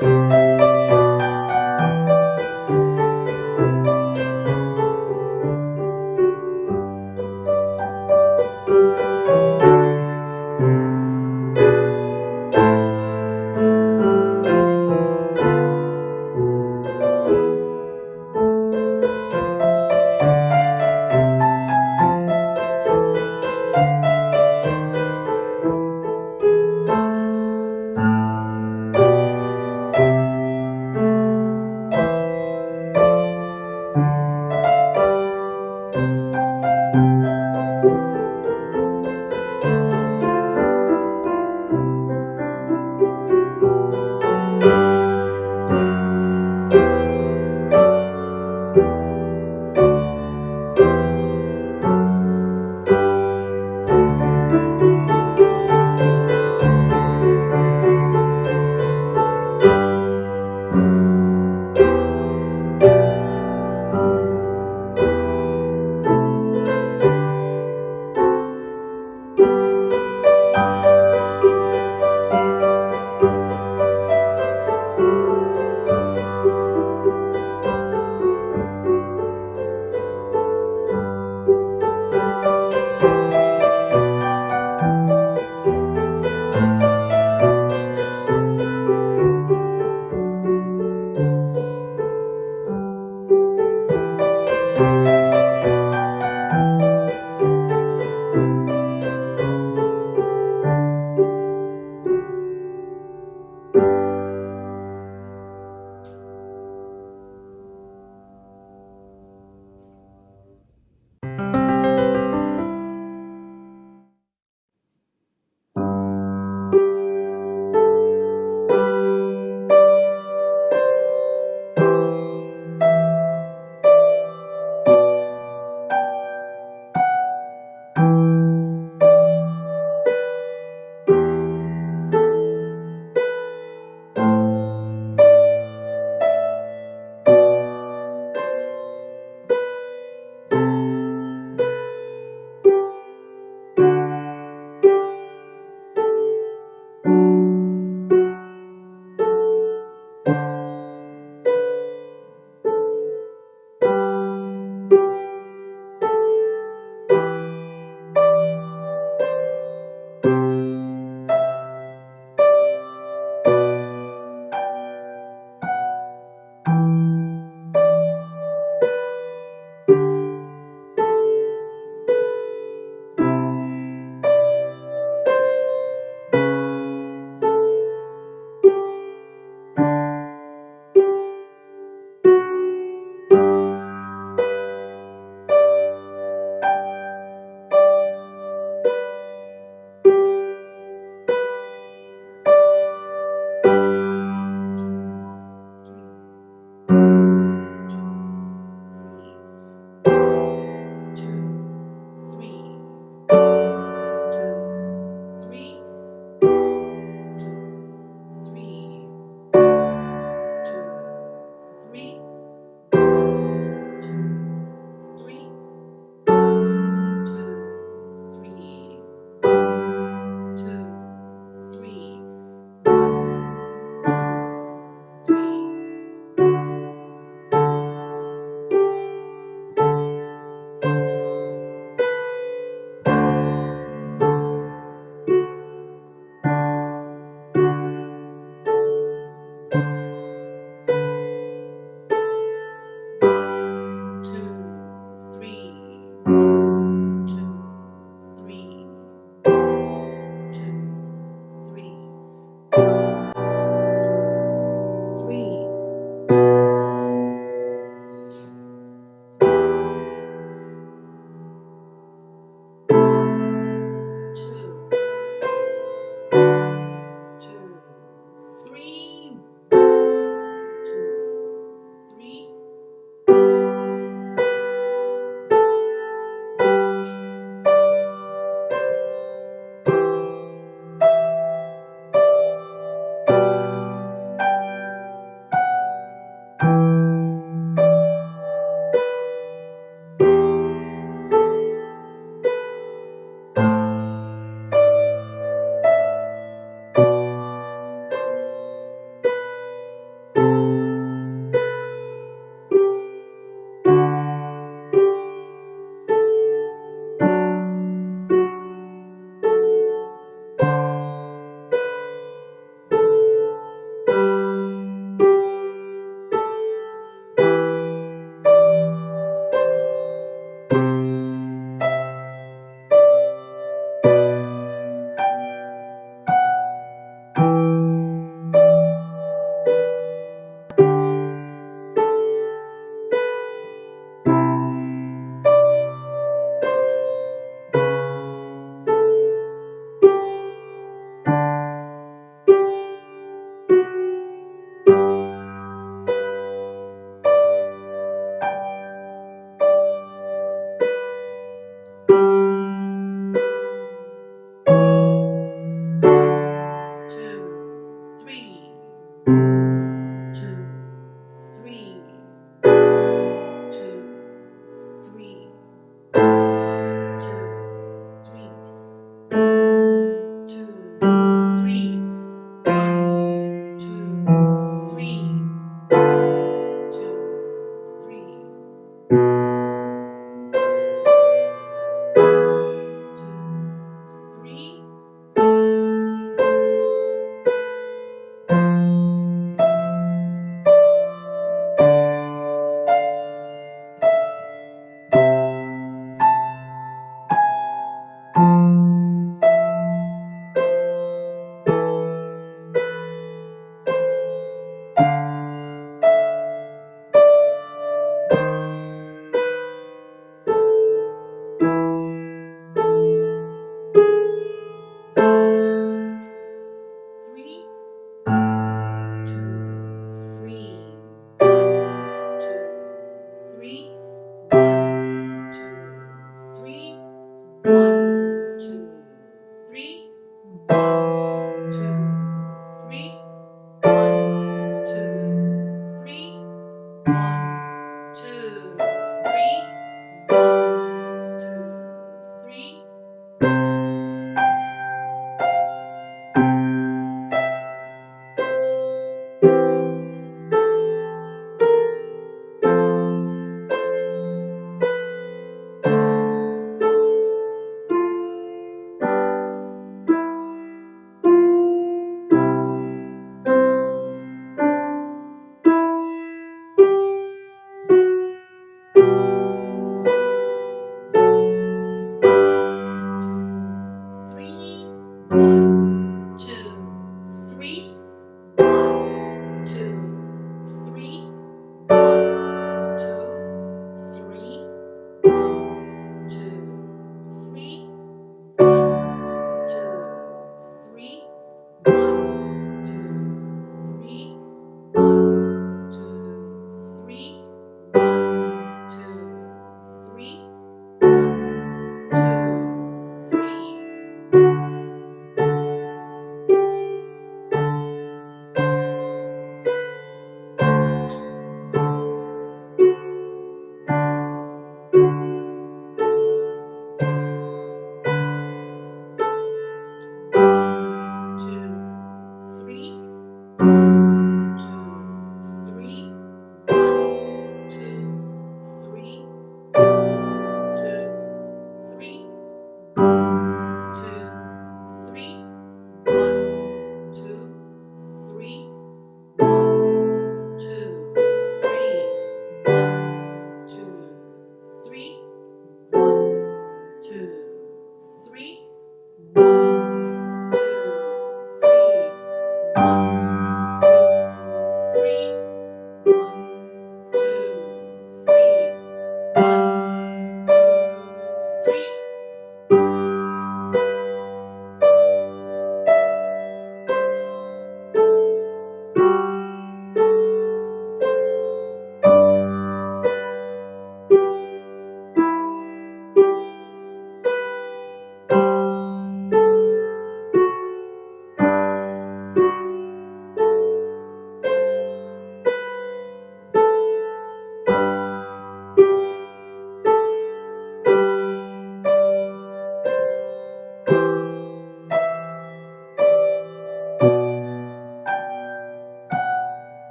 Música